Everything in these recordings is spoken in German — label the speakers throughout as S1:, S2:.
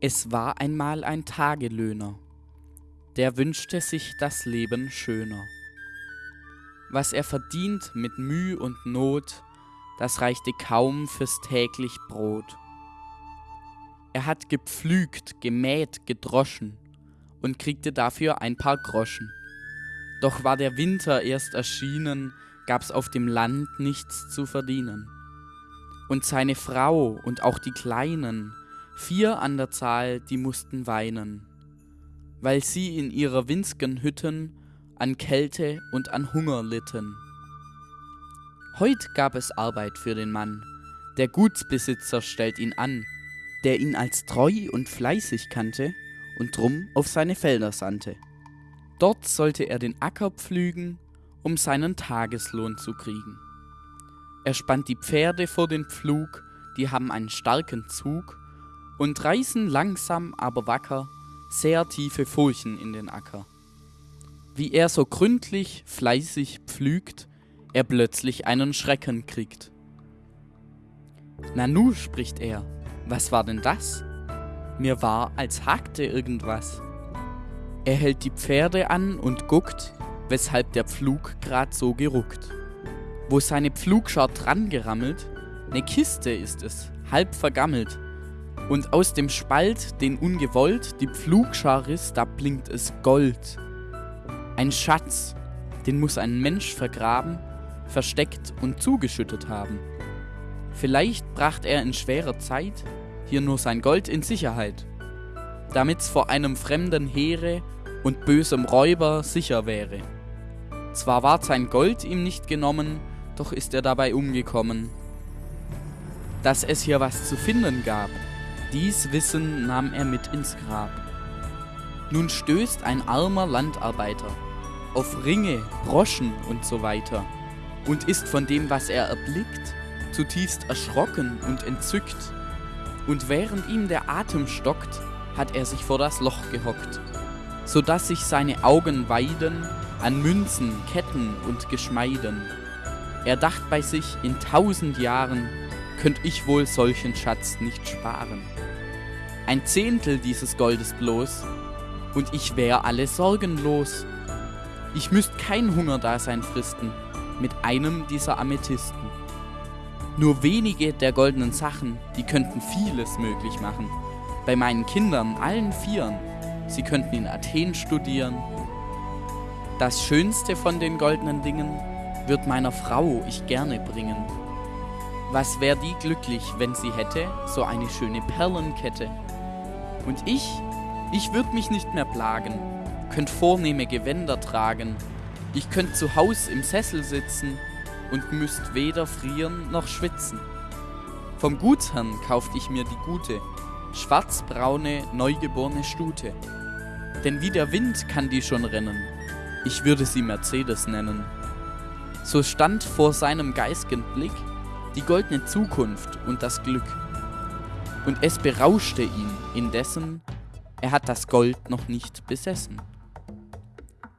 S1: Es war einmal ein Tagelöhner, der wünschte sich das Leben schöner. Was er verdient mit Müh und Not, das reichte kaum fürs täglich Brot. Er hat gepflügt, gemäht, gedroschen und kriegte dafür ein paar Groschen. Doch war der Winter erst erschienen, gab's auf dem Land nichts zu verdienen. Und seine Frau und auch die Kleinen, vier an der Zahl, die mussten weinen, weil sie in ihrer winzgen Hütten an Kälte und an Hunger litten. Heut gab es Arbeit für den Mann, der Gutsbesitzer stellt ihn an, der ihn als treu und fleißig kannte und drum auf seine Felder sandte. Dort sollte er den Acker pflügen, um seinen Tageslohn zu kriegen. Er spannt die Pferde vor den Pflug, die haben einen starken Zug und reißen langsam, aber wacker sehr tiefe Furchen in den Acker. Wie er so gründlich, fleißig pflügt, er plötzlich einen Schrecken kriegt. Nanu, spricht er, was war denn das? Mir war, als hakte irgendwas. Er hält die Pferde an und guckt, weshalb der Pflug grad so geruckt. Wo seine Pflugschar dran gerammelt, ne Kiste ist es, halb vergammelt. Und aus dem Spalt, den ungewollt die Pflugschar riss, da blinkt es Gold. Ein Schatz, den muss ein Mensch vergraben, versteckt und zugeschüttet haben. Vielleicht bracht er in schwerer Zeit hier nur sein Gold in Sicherheit, damit's vor einem fremden Heere und bösem Räuber sicher wäre. Zwar ward sein Gold ihm nicht genommen, doch ist er dabei umgekommen. Dass es hier was zu finden gab, dies Wissen nahm er mit ins Grab. Nun stößt ein armer Landarbeiter auf Ringe, Broschen und so weiter und ist von dem, was er erblickt, zutiefst erschrocken und entzückt. Und während ihm der Atem stockt, hat er sich vor das Loch gehockt, so dass sich seine Augen weiden an Münzen, Ketten und Geschmeiden. Er dacht bei sich, in tausend Jahren könnt ich wohl solchen Schatz nicht sparen. Ein Zehntel dieses Goldes bloß, und ich wär alle sorgenlos. Ich müsst kein Hungerdasein fristen mit einem dieser Amethysten. Nur wenige der goldenen Sachen, die könnten vieles möglich machen. Bei meinen Kindern, allen Vieren. Sie könnten in Athen studieren. Das Schönste von den goldenen Dingen wird meiner Frau ich gerne bringen. Was wär die glücklich, wenn sie hätte so eine schöne Perlenkette? Und ich, ich würd mich nicht mehr plagen, könnt vornehme Gewänder tragen, ich könnt zu Haus im Sessel sitzen und müsst weder frieren noch schwitzen. Vom Gutsherrn kauft ich mir die gute, schwarzbraune, neugeborene Stute. Denn wie der Wind kann die schon rennen, ich würde sie Mercedes nennen. So stand vor seinem geistigen Blick die goldene Zukunft und das Glück. Und es berauschte ihn indessen, er hat das Gold noch nicht besessen.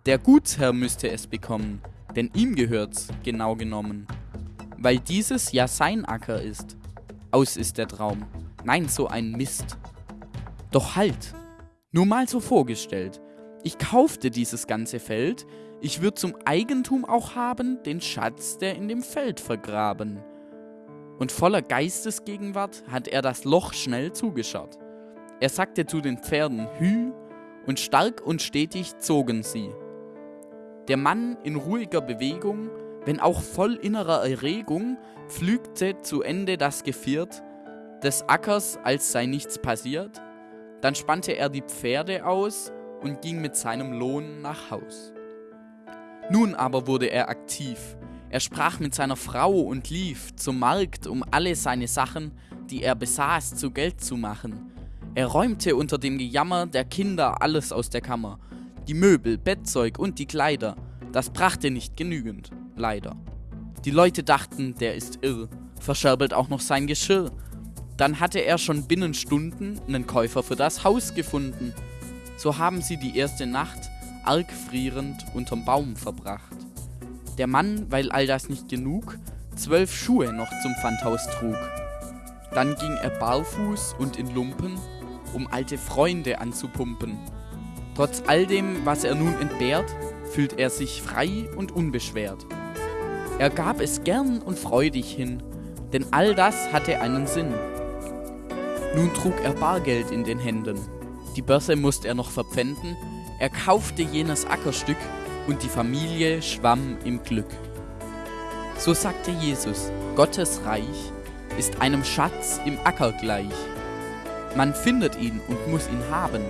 S1: Der Gutsherr müsste es bekommen, denn ihm gehört's genau genommen. Weil dieses ja sein Acker ist. Aus ist der Traum. Nein, so ein Mist. Doch halt! Nur mal so vorgestellt. Ich kaufte dieses ganze Feld, ich würd zum Eigentum auch haben den Schatz, der in dem Feld vergraben. Und voller Geistesgegenwart hat er das Loch schnell zugeschaut. Er sagte zu den Pferden Hü, und stark und stetig zogen sie. Der Mann in ruhiger Bewegung, wenn auch voll innerer Erregung, pflügte zu Ende das Geviert des Ackers, als sei nichts passiert. Dann spannte er die Pferde aus und ging mit seinem Lohn nach Haus. Nun aber wurde er aktiv. Er sprach mit seiner Frau und lief zum Markt, um alle seine Sachen, die er besaß, zu Geld zu machen. Er räumte unter dem Gejammer der Kinder alles aus der Kammer die Möbel, Bettzeug und die Kleider. Das brachte nicht genügend, leider. Die Leute dachten, der ist irr, verscherbelt auch noch sein Geschirr. Dann hatte er schon binnen Stunden einen Käufer für das Haus gefunden. So haben sie die erste Nacht arg frierend unterm Baum verbracht. Der Mann, weil all das nicht genug, zwölf Schuhe noch zum Pfandhaus trug. Dann ging er barfuß und in Lumpen, um alte Freunde anzupumpen. Trotz all dem, was er nun entbehrt, fühlt er sich frei und unbeschwert. Er gab es gern und freudig hin, denn all das hatte einen Sinn. Nun trug er Bargeld in den Händen, die Börse musste er noch verpfänden, er kaufte jenes Ackerstück und die Familie schwamm im Glück. So sagte Jesus, Gottes Reich ist einem Schatz im Acker gleich. Man findet ihn und muss ihn haben.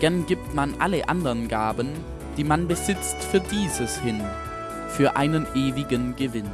S1: Gern gibt man alle anderen Gaben, die man besitzt für dieses hin, für einen ewigen Gewinn.